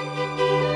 Música